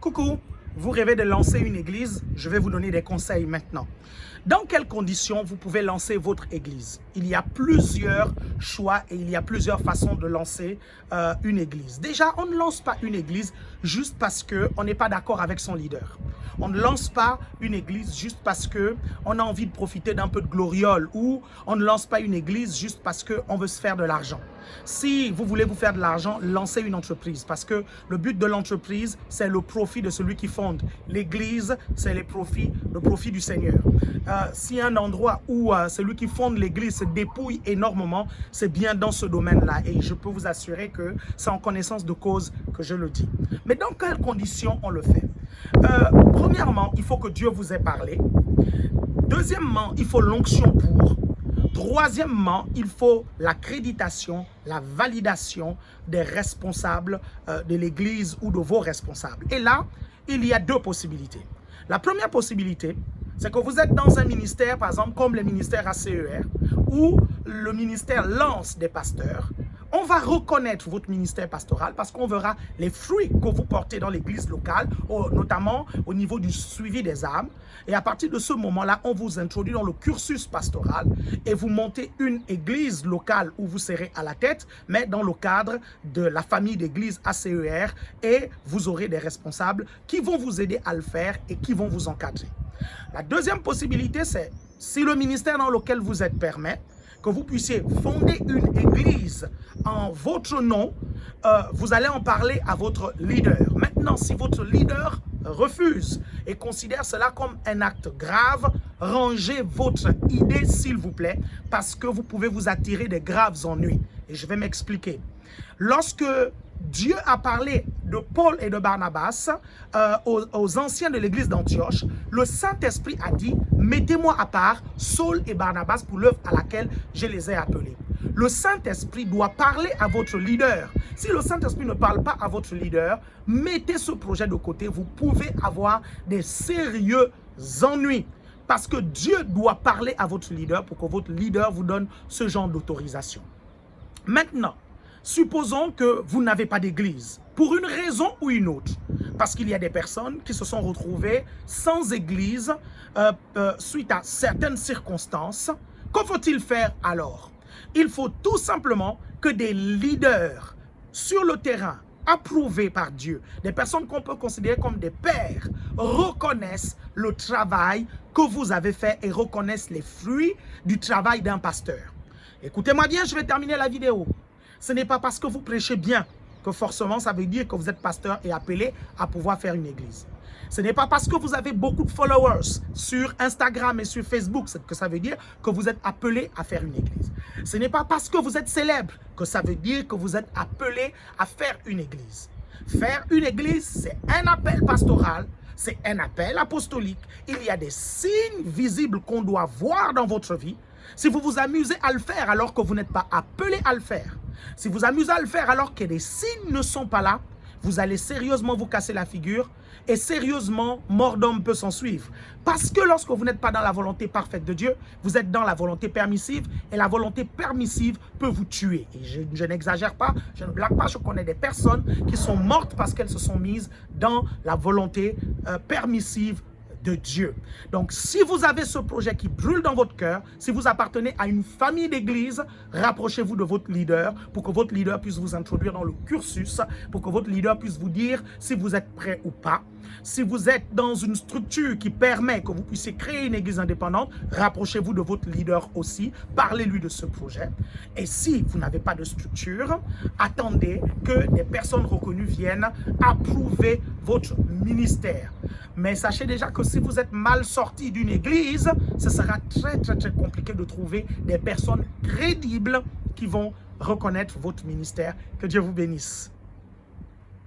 Coucou, vous rêvez de lancer une église Je vais vous donner des conseils maintenant. Dans quelles conditions vous pouvez lancer votre église? Il y a plusieurs choix et il y a plusieurs façons de lancer euh, une église. Déjà, on ne lance pas une église juste parce qu'on n'est pas d'accord avec son leader. On ne lance pas une église juste parce qu'on a envie de profiter d'un peu de gloriole ou on ne lance pas une église juste parce qu'on veut se faire de l'argent. Si vous voulez vous faire de l'argent, lancez une entreprise parce que le but de l'entreprise, c'est le profit de celui qui fonde. L'église, c'est le profit du Seigneur. Euh, si un endroit où euh, celui qui fonde l'église se dépouille énormément, c'est bien dans ce domaine-là et je peux vous assurer que c'est en connaissance de cause que je le dis. Mais dans quelles conditions on le fait? Euh, Premièrement, il faut que Dieu vous ait parlé. Deuxièmement, il faut l'onction pour. Troisièmement, il faut l'accréditation, la validation des responsables euh, de l'Église ou de vos responsables. Et là, il y a deux possibilités. La première possibilité, c'est que vous êtes dans un ministère, par exemple, comme le ministère ACER, où le ministère lance des pasteurs on va reconnaître votre ministère pastoral parce qu'on verra les fruits que vous portez dans l'église locale, notamment au niveau du suivi des âmes. Et à partir de ce moment-là, on vous introduit dans le cursus pastoral et vous montez une église locale où vous serez à la tête, mais dans le cadre de la famille d'église ACER et vous aurez des responsables qui vont vous aider à le faire et qui vont vous encadrer. La deuxième possibilité, c'est si le ministère dans lequel vous êtes permet, que vous puissiez fonder une église en votre nom, euh, vous allez en parler à votre leader. Maintenant, si votre leader refuse et considère cela comme un acte grave, rangez votre idée s'il vous plaît parce que vous pouvez vous attirer des graves ennuis. Et je vais m'expliquer. Lorsque Dieu a parlé de Paul et de Barnabas euh, aux, anciens de l'église d'Antioche. Le Saint-Esprit a dit, mettez-moi à part Saul et Barnabas pour l'œuvre à laquelle je les ai appelés. Le Saint-Esprit doit parler à votre leader. Si le Saint-Esprit ne parle pas à votre leader, mettez ce projet de côté. Vous pouvez avoir des sérieux ennuis. Parce que Dieu doit parler à votre leader pour que votre leader vous donne ce genre d'autorisation. Maintenant, Supposons que vous n'avez pas d'église, pour une raison ou une autre. Parce qu'il y a des personnes qui se sont retrouvées sans église euh, euh, suite à certaines circonstances. Que faut-il faire alors? Il faut tout simplement que des leaders sur le terrain, approuvés par Dieu, des personnes qu'on peut considérer comme des pères, reconnaissent le travail que vous avez fait et reconnaissent les fruits du travail d'un pasteur. Écoutez-moi bien, je vais terminer la vidéo. Ce n'est pas parce que vous prêchez bien que forcément ça veut dire que vous êtes pasteur et appelé à pouvoir faire une église. Ce n'est pas parce que vous avez beaucoup de followers sur Instagram et sur Facebook que ça veut dire que vous êtes appelé à faire une église. Ce n'est pas parce que vous êtes célèbre que ça veut dire que vous êtes appelé à faire une église. Faire une église, c'est un appel pastoral, c'est un appel apostolique. Il y a des signes visibles qu'on doit voir dans votre vie. Si vous vous amusez à le faire alors que vous n'êtes pas appelé à le faire, si vous amusez à le faire alors que les signes ne sont pas là, vous allez sérieusement vous casser la figure et sérieusement, mort d'homme peut s'en suivre. Parce que lorsque vous n'êtes pas dans la volonté parfaite de Dieu, vous êtes dans la volonté permissive et la volonté permissive peut vous tuer. Et je, n'exagère pas, je ne blague pas, je connais des personnes qui sont mortes parce qu'elles se sont mises dans la volonté euh, permissive de Dieu. Donc, si vous avez ce projet qui brûle dans votre cœur, si vous appartenez à une famille d'église, rapprochez-vous de votre leader pour que votre leader puisse vous introduire dans le cursus, pour que votre leader puisse vous dire si vous êtes prêt ou pas. Si vous êtes dans une structure qui permet que vous puissiez créer une église indépendante, rapprochez-vous de votre leader aussi, parlez-lui de ce projet. Et si vous n'avez pas de structure, attendez que des personnes reconnues viennent approuver votre ministère. Mais sachez déjà que si vous êtes mal sorti d'une église, ce sera très très très compliqué de trouver des personnes crédibles qui vont reconnaître votre ministère. Que Dieu vous bénisse.